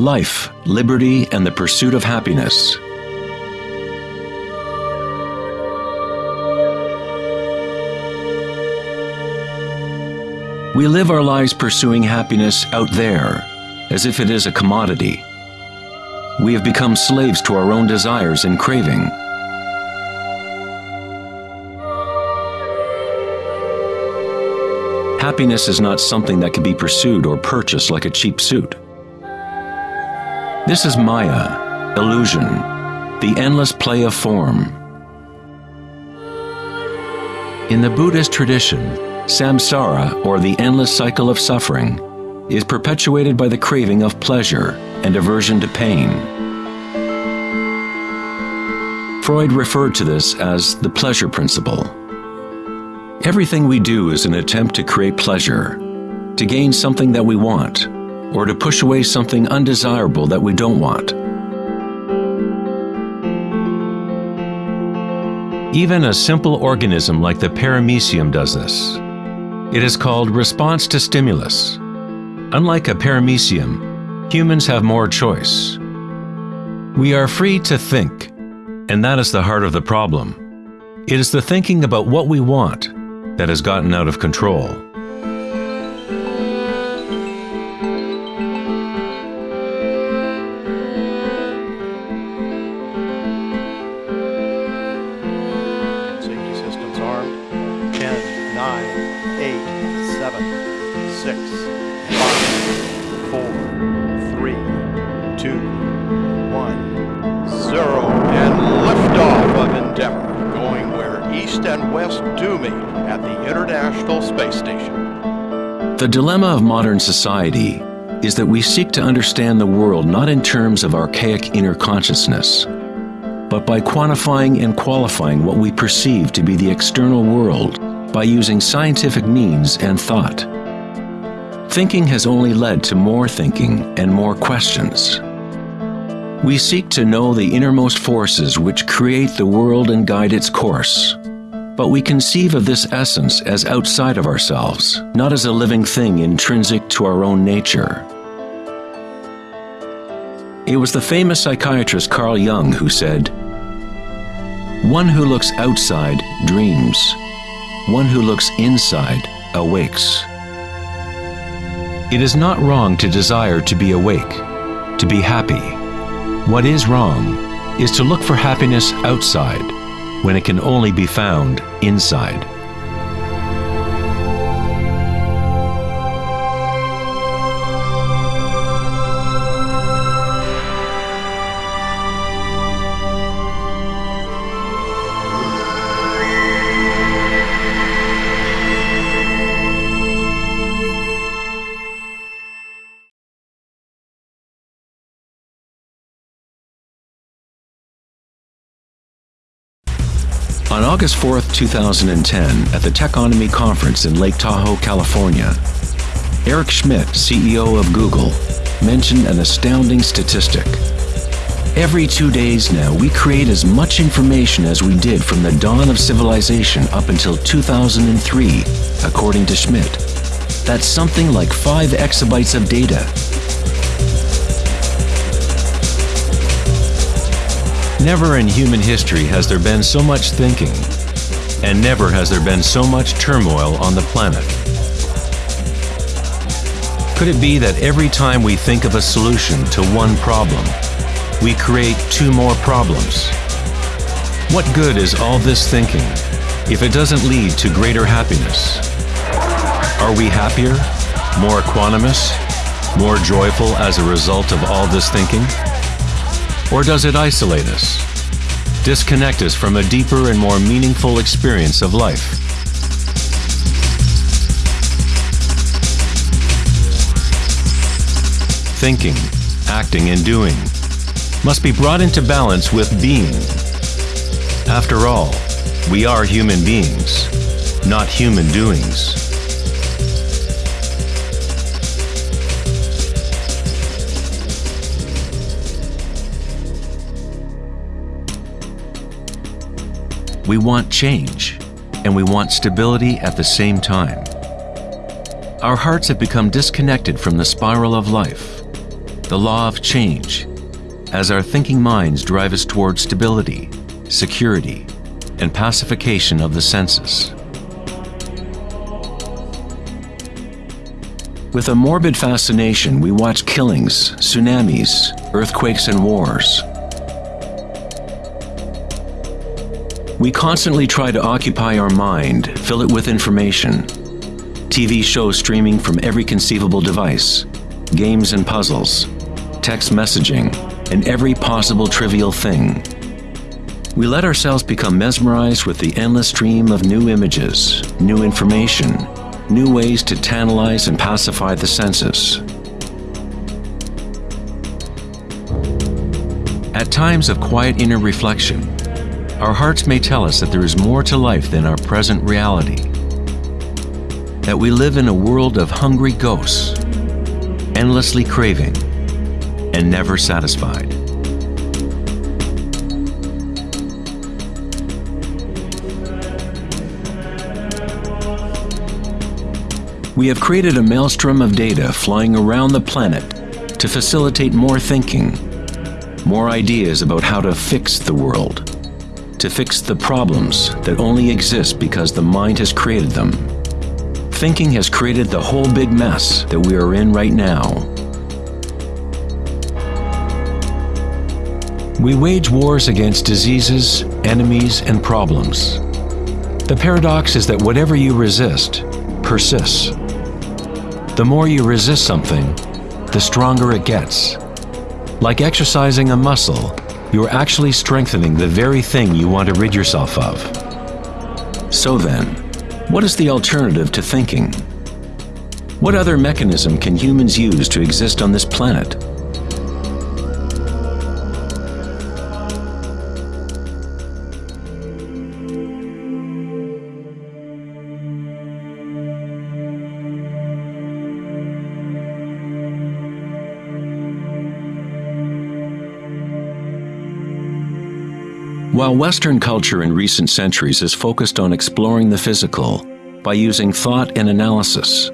life, liberty, and the pursuit of happiness. We live our lives pursuing happiness out there, as if it is a commodity. We have become slaves to our own desires and craving. Happiness is not something that can be pursued or purchased like a cheap suit. This is Maya, illusion, the endless play of form. In the Buddhist tradition, samsara, or the endless cycle of suffering, is perpetuated by the craving of pleasure and aversion to pain. Freud referred to this as the pleasure principle. Everything we do is an attempt to create pleasure, to gain something that we want, or to push away something undesirable that we don't want. Even a simple organism like the paramecium does this. It is called response to stimulus. Unlike a paramecium, humans have more choice. We are free to think, and that is the heart of the problem. It is the thinking about what we want that has gotten out of control. 1, 0. And liftoff of Endeavour, going where east and west do meet at the International Space Station. The dilemma of modern society is that we seek to understand the world not in terms of archaic inner consciousness, but by quantifying and qualifying what we perceive to be the external world by using scientific means and thought. Thinking has only led to more thinking and more questions. We seek to know the innermost forces which create the world and guide its course. But we conceive of this essence as outside of ourselves, not as a living thing intrinsic to our own nature. It was the famous psychiatrist Carl Jung who said, One who looks outside dreams, one who looks inside awakes. It is not wrong to desire to be awake, to be happy. What is wrong is to look for happiness outside when it can only be found inside. August 4, 2010, at the Techonomy Conference in Lake Tahoe, California, Eric Schmidt, CEO of Google, mentioned an astounding statistic. Every two days now, we create as much information as we did from the dawn of civilization up until 2003, according to Schmidt. That's something like 5 exabytes of data. Never in human history has there been so much thinking, and never has there been so much turmoil on the planet. Could it be that every time we think of a solution to one problem, we create two more problems? What good is all this thinking if it doesn't lead to greater happiness? Are we happier, more equanimous, more joyful as a result of all this thinking? Or does it isolate us, disconnect us from a deeper and more meaningful experience of life? Thinking, acting, and doing must be brought into balance with being. After all, we are human beings, not human doings. We want change, and we want stability at the same time. Our hearts have become disconnected from the spiral of life. the law of change, as our thinking minds drive us towards stability, security, and pacification of the senses. With a morbid fascination, we watch killings, tsunamis, earthquakes, and wars. We constantly try to occupy our mind, fill it with information. TV shows streaming from every conceivable device, games and puzzles, text messaging, and every possible trivial thing. We let ourselves become mesmerized with the endless stream of new images, new information, new ways to tantalize and pacify the senses. At times of quiet inner reflection, our hearts may tell us that there is more to life than our present reality. That we live in a world of hungry ghosts, endlessly craving, and never satisfied. We have created a maelstrom of data flying around the planet to facilitate more thinking, more ideas about how to fix the world, to fix the problems that only exist because the mind has created them. Thinking has created the whole big mess that we are in right now. We wage wars against diseases, enemies, and problems. The paradox is that whatever you resist persists. The more you resist something, the stronger it gets. Like exercising a muscle, you are actually strengthening the very thing you want to rid yourself of. So then, what is the alternative to thinking? What other mechanism can humans use to exist on this planet? While Western culture in recent centuries has focused on exploring the physical by using thought and analysis,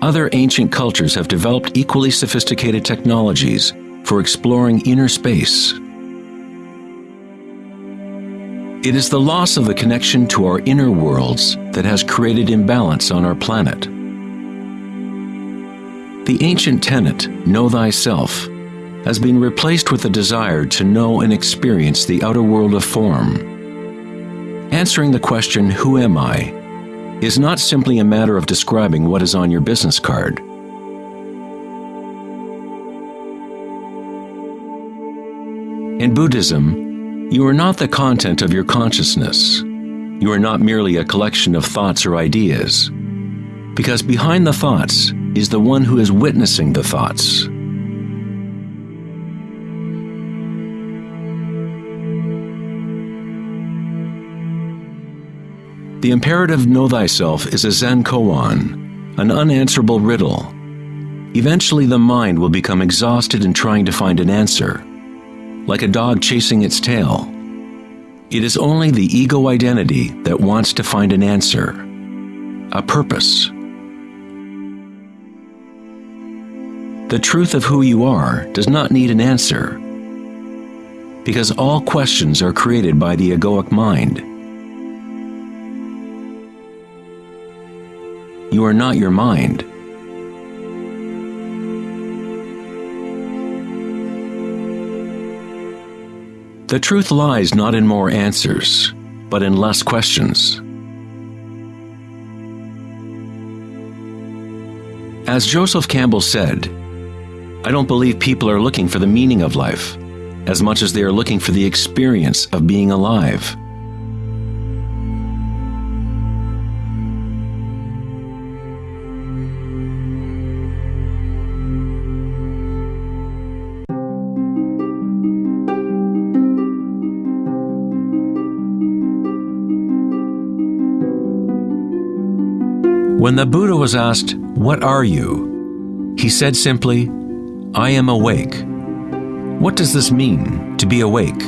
other ancient cultures have developed equally sophisticated technologies for exploring inner space. It is the loss of the connection to our inner worlds that has created imbalance on our planet. The ancient tenet, know thyself, has been replaced with a desire to know and experience the outer world of form. Answering the question, Who am I? is not simply a matter of describing what is on your business card. In Buddhism, you are not the content of your consciousness. You are not merely a collection of thoughts or ideas. Because behind the thoughts is the one who is witnessing the thoughts. The imperative know thyself is a Zen koan, an unanswerable riddle. Eventually, the mind will become exhausted in trying to find an answer, like a dog chasing its tail. It is only the ego identity that wants to find an answer, a purpose. The truth of who you are does not need an answer, because all questions are created by the egoic mind. You are not your mind. The truth lies not in more answers, but in less questions. As Joseph Campbell said, I don't believe people are looking for the meaning of life as much as they are looking for the experience of being alive. When the Buddha was asked, What are you? he said simply, I am awake. What does this mean, to be awake?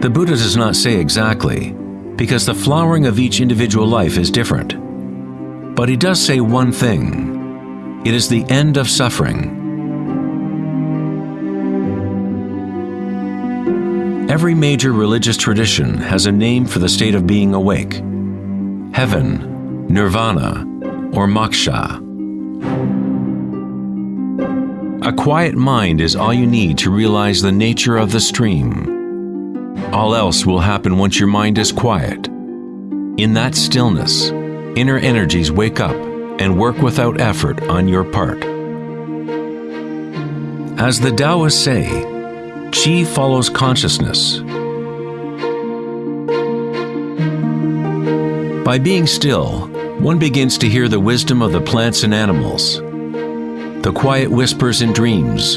The Buddha does not say exactly, because the flowering of each individual life is different. But he does say one thing it is the end of suffering. Every major religious tradition has a name for the state of being awake heaven, nirvana, or moksha. A quiet mind is all you need to realize the nature of the stream. All else will happen once your mind is quiet. In that stillness, inner energies wake up and work without effort on your part. As the Taoists say, Qi follows consciousness. By being still, one begins to hear the wisdom of the plants and animals, the quiet whispers in dreams,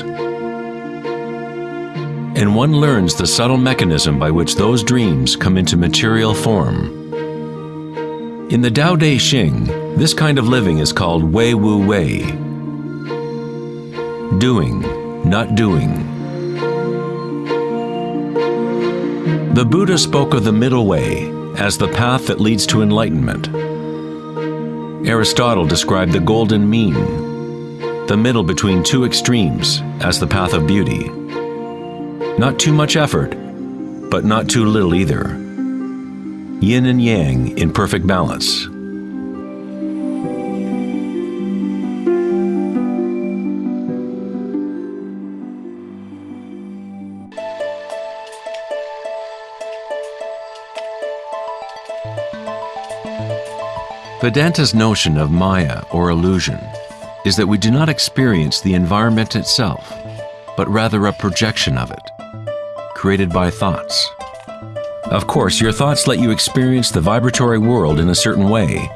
and one learns the subtle mechanism by which those dreams come into material form. In the Tao Te Ching, this kind of living is called Wei Wu Wei. Doing, not doing. The Buddha spoke of the middle way as the path that leads to enlightenment. Aristotle described the golden mean, the middle between two extremes, as the path of beauty. Not too much effort, but not too little either. Yin and yang in perfect balance. Vedanta's notion of Maya or illusion is that we do not experience the environment itself, but rather a projection of it, created by thoughts. Of course, your thoughts let you experience the vibratory world in a certain way,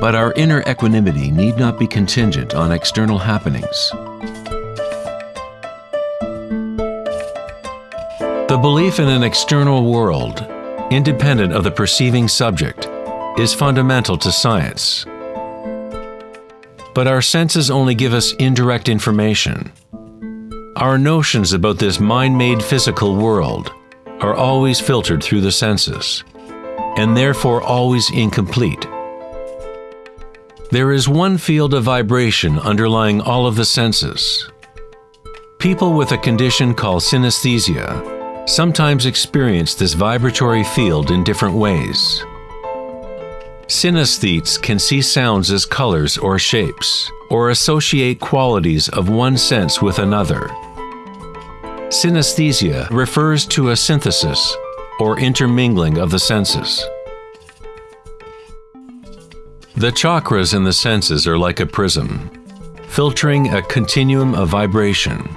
but our inner equanimity need not be contingent on external happenings. The belief in an external world, independent of the perceiving subject, is fundamental to science. But our senses only give us indirect information. Our notions about this mind made physical world are always filtered through the senses, and therefore always incomplete. There is one field of vibration underlying all of the senses. People with a condition called synesthesia sometimes experience this vibratory field in different ways. Synesthetes can see sounds as colors or shapes, or associate qualities of one sense with another. Synesthesia refers to a synthesis or intermingling of the senses. The chakras in the senses are like a prism, filtering a continuum of vibration.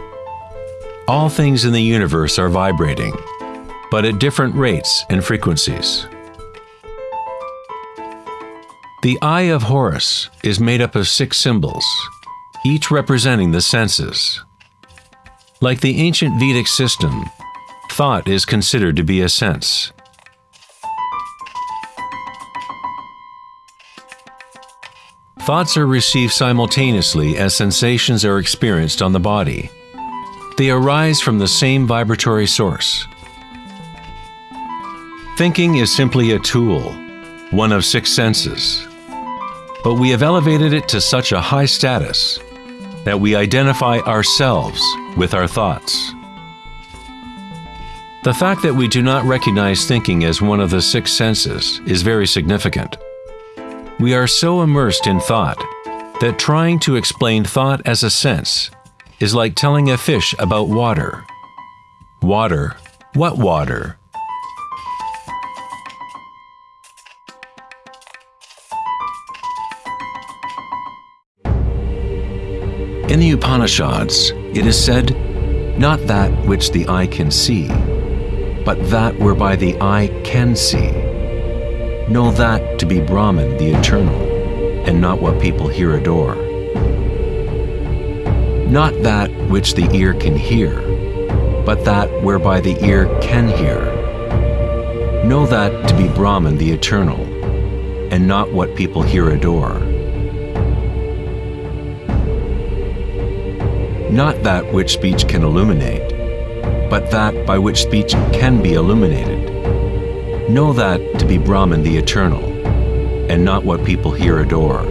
All things in the universe are vibrating, but at different rates and frequencies. The Eye of Horus is made up of six symbols, each representing the senses. Like the ancient Vedic system, thought is considered to be a sense. Thoughts are received simultaneously as sensations are experienced on the body. They arise from the same vibratory source. Thinking is simply a tool, one of six senses but we have elevated it to such a high status that we identify ourselves with our thoughts. The fact that we do not recognize thinking as one of the six senses is very significant. We are so immersed in thought that trying to explain thought as a sense is like telling a fish about water. Water? What water? In the Upanishads, it is said, Not that which the eye can see, but that whereby the eye can see. Know that to be Brahman, the eternal, and not what people here adore. Not that which the ear can hear, but that whereby the ear can hear. Know that to be Brahman, the eternal, and not what people here adore. Not that which speech can illuminate, but that by which speech can be illuminated. Know that to be Brahman the Eternal, and not what people here adore.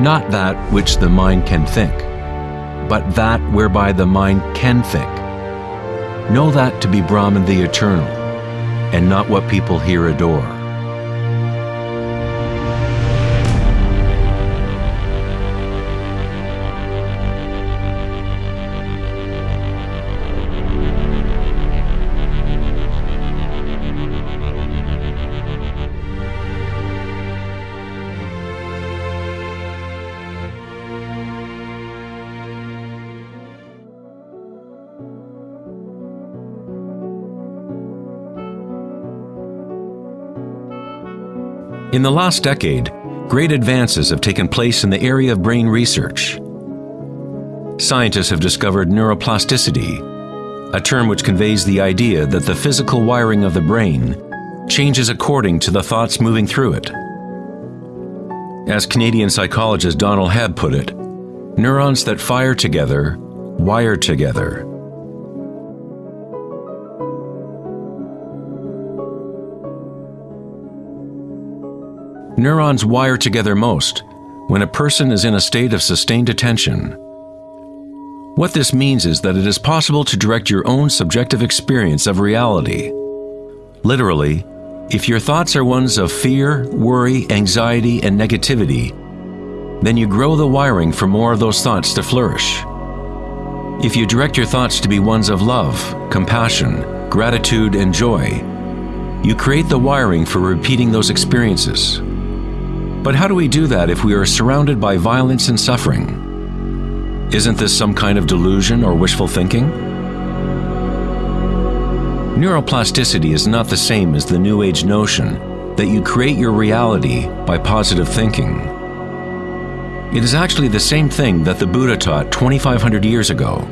Not that which the mind can think, but that whereby the mind can think. Know that to be Brahman the eternal, and not what people here adore. In the last decade, great advances have taken place in the area of brain research. Scientists have discovered neuroplasticity, a term which conveys the idea that the physical wiring of the brain changes according to the thoughts moving through it. As Canadian psychologist Donald Hebb put it, neurons that fire together wire together. Neurons wire together most when a person is in a state of sustained attention. What this means is that it is possible to direct your own subjective experience of reality. Literally, if your thoughts are ones of fear, worry, anxiety, and negativity, then you grow the wiring for more of those thoughts to flourish. If you direct your thoughts to be ones of love, compassion, gratitude, and joy, you create the wiring for repeating those experiences. But how do we do that if we are surrounded by violence and suffering? Isn't this some kind of delusion or wishful thinking? Neuroplasticity is not the same as the New Age notion that you create your reality by positive thinking. It is actually the same thing that the Buddha taught 2,500 years ago.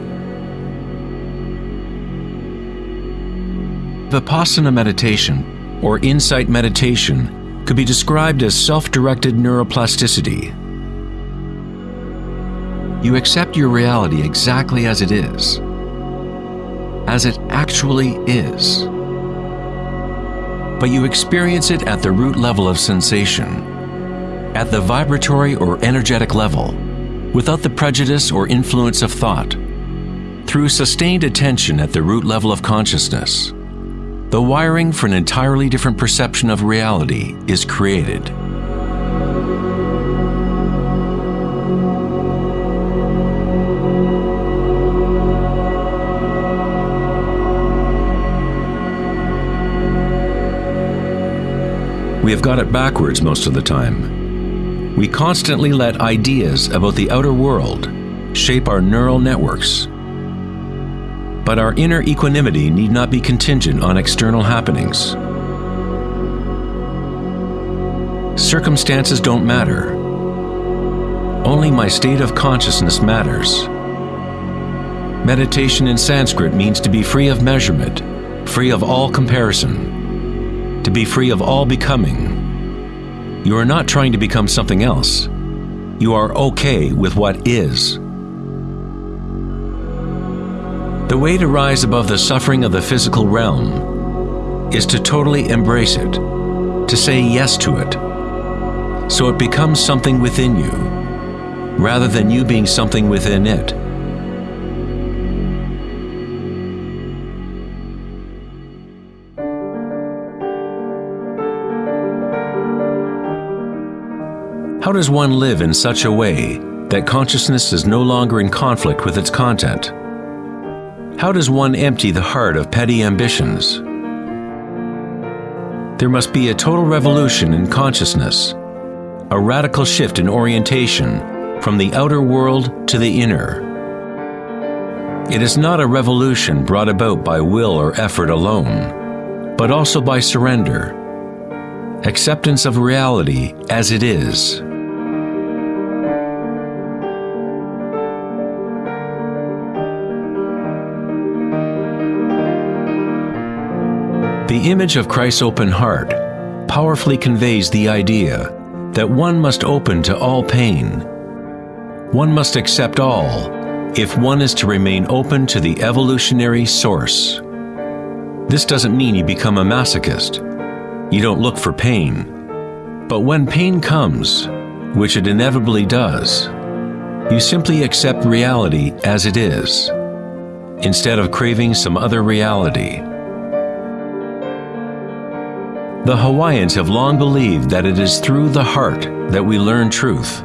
Vipassana meditation, or insight meditation, could be described as self-directed neuroplasticity. You accept your reality exactly as it is, as it actually is. But you experience it at the root level of sensation, at the vibratory or energetic level, without the prejudice or influence of thought, through sustained attention at the root level of consciousness the wiring for an entirely different perception of reality is created. We have got it backwards most of the time. We constantly let ideas about the outer world shape our neural networks but our inner equanimity need not be contingent on external happenings. Circumstances don't matter. Only my state of consciousness matters. Meditation in Sanskrit means to be free of measurement, free of all comparison, to be free of all becoming. You are not trying to become something else. You are okay with what is. The way to rise above the suffering of the physical realm is to totally embrace it, to say yes to it, so it becomes something within you, rather than you being something within it. How does one live in such a way that consciousness is no longer in conflict with its content? How does one empty the heart of petty ambitions? There must be a total revolution in consciousness, a radical shift in orientation from the outer world to the inner. It is not a revolution brought about by will or effort alone, but also by surrender, acceptance of reality as it is. The image of Christ's open heart powerfully conveys the idea that one must open to all pain. One must accept all, if one is to remain open to the evolutionary source. This doesn't mean you become a masochist. You don't look for pain. But when pain comes, which it inevitably does, you simply accept reality as it is, instead of craving some other reality. The Hawaiians have long believed that it is through the heart that we learn truth.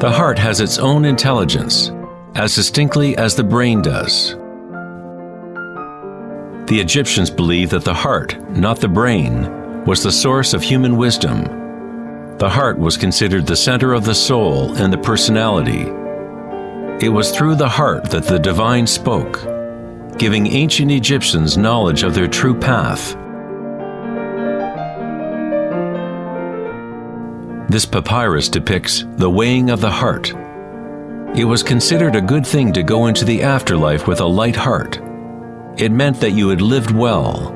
The heart has its own intelligence, as distinctly as the brain does. The Egyptians believed that the heart, not the brain, was the source of human wisdom. The heart was considered the center of the soul and the personality. It was through the heart that the divine spoke, giving ancient Egyptians knowledge of their true path. This papyrus depicts the weighing of the heart, it was considered a good thing to go into the afterlife with a light heart. It meant that you had lived well.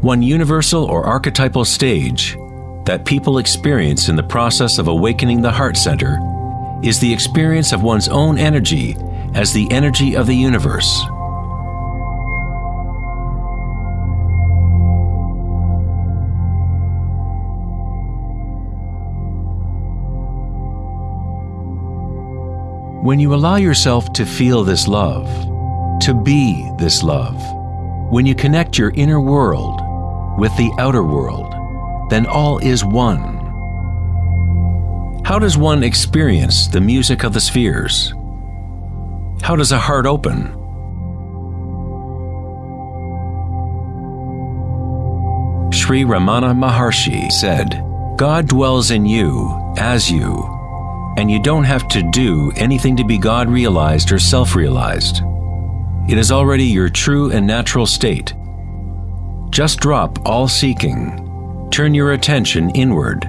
One universal or archetypal stage that people experience in the process of awakening the heart center is the experience of one's own energy as the energy of the universe. When you allow yourself to feel this love, to be this love, when you connect your inner world with the outer world, then all is one. How does one experience the music of the spheres? How does a heart open? Sri Ramana Maharshi said, God dwells in you as you and you don't have to do anything to be God realized or self realized. It is already your true and natural state. Just drop all seeking, turn your attention inward,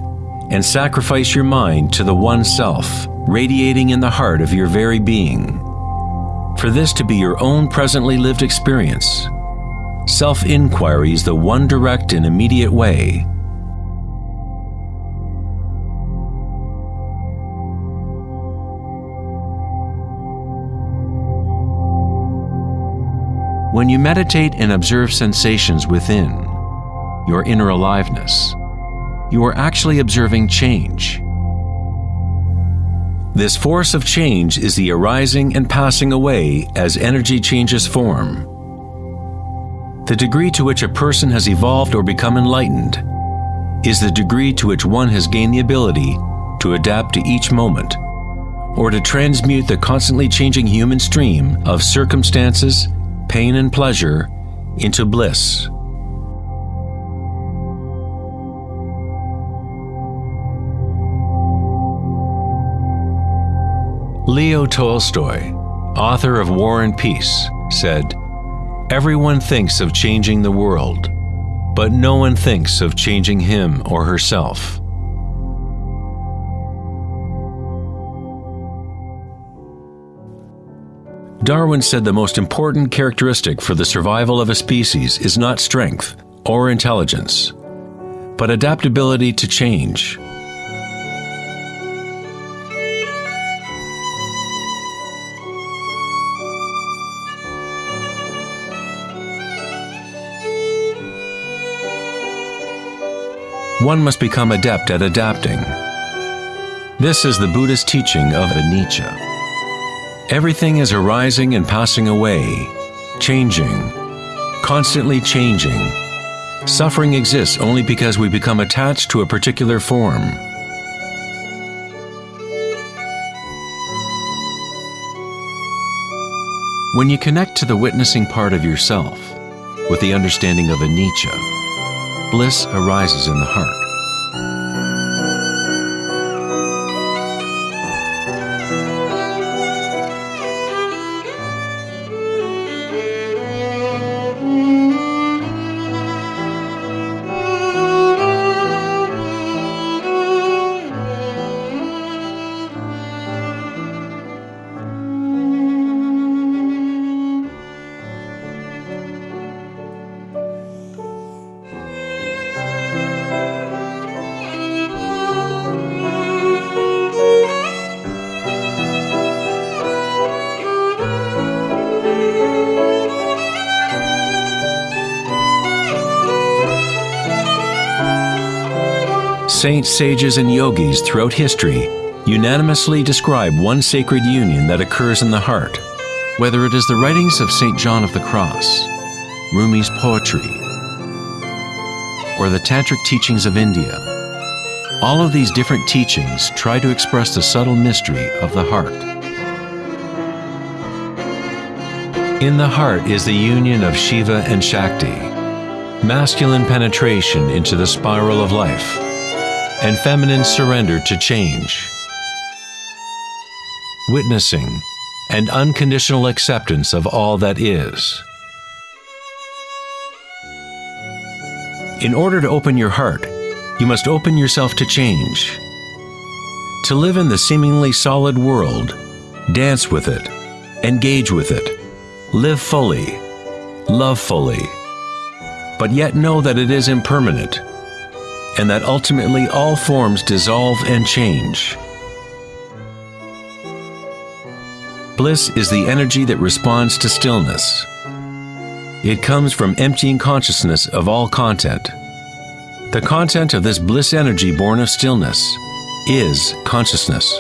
and sacrifice your mind to the one self, radiating in the heart of your very being. For this to be your own presently lived experience, self inquiry is the one direct and immediate way When you meditate and observe sensations within, your inner aliveness, you are actually observing change. This force of change is the arising and passing away as energy changes form. The degree to which a person has evolved or become enlightened is the degree to which one has gained the ability to adapt to each moment or to transmute the constantly changing human stream of circumstances pain and pleasure into bliss. Leo Tolstoy, author of War and Peace, said, Everyone thinks of changing the world, but no one thinks of changing him or herself. Darwin said the most important characteristic for the survival of a species is not strength or intelligence, but adaptability to change. One must become adept at adapting. This is the Buddhist teaching of anicca. Everything is arising and passing away, changing, constantly changing. Suffering exists only because we become attached to a particular form. When you connect to the witnessing part of yourself with the understanding of a anicca, bliss arises in the heart. Saints, sages, and yogis throughout history unanimously describe one sacred union that occurs in the heart. Whether it is the writings of St. John of the Cross, Rumi's poetry, or the Tantric teachings of India, all of these different teachings try to express the subtle mystery of the heart. In the heart is the union of Shiva and Shakti, masculine penetration into the spiral of life, and feminine surrender to change. Witnessing and unconditional acceptance of all that is. In order to open your heart, you must open yourself to change. To live in the seemingly solid world, dance with it, engage with it, live fully, love fully, but yet know that it is impermanent and that ultimately all forms dissolve and change. Bliss is the energy that responds to stillness. It comes from emptying consciousness of all content. The content of this bliss energy born of stillness is consciousness,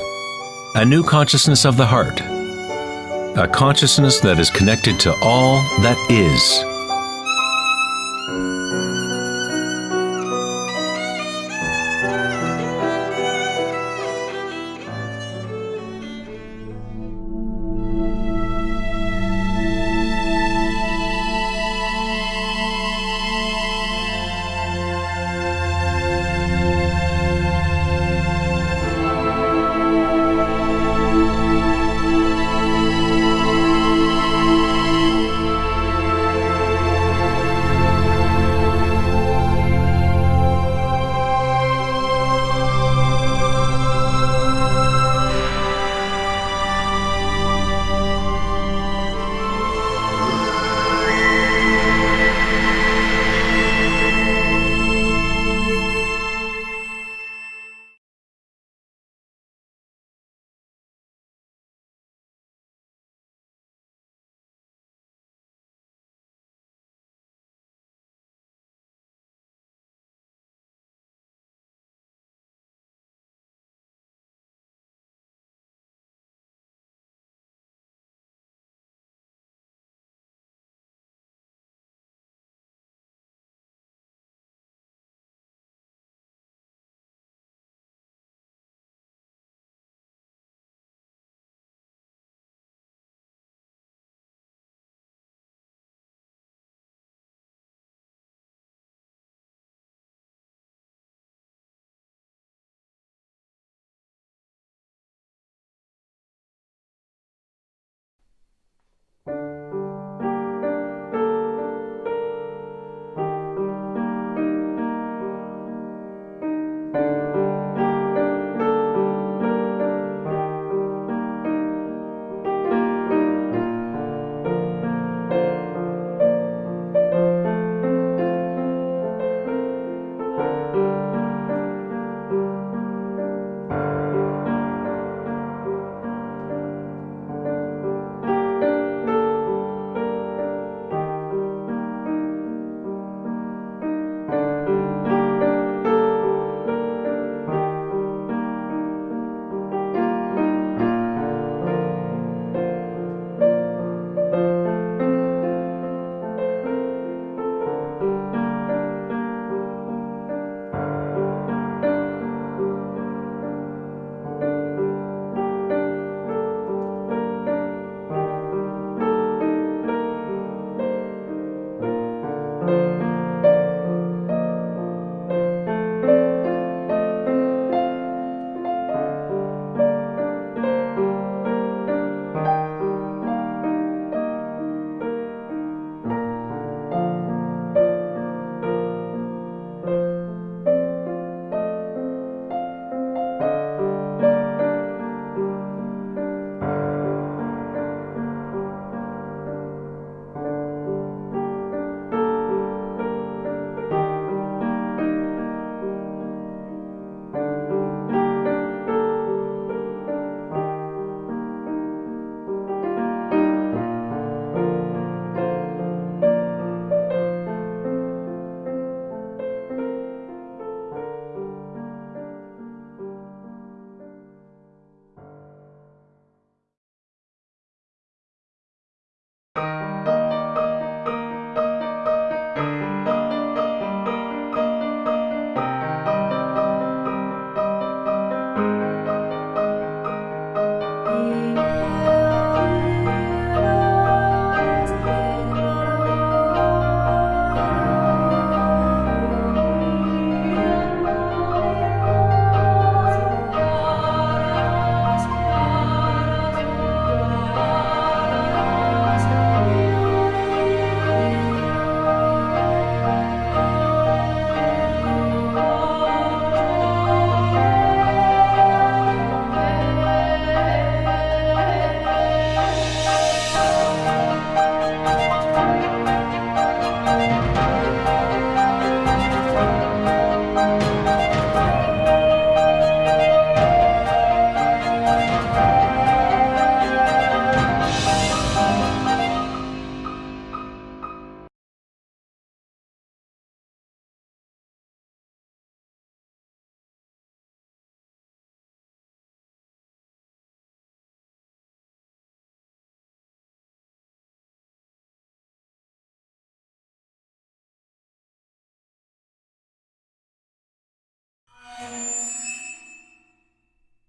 a new consciousness of the heart, a consciousness that is connected to all that is.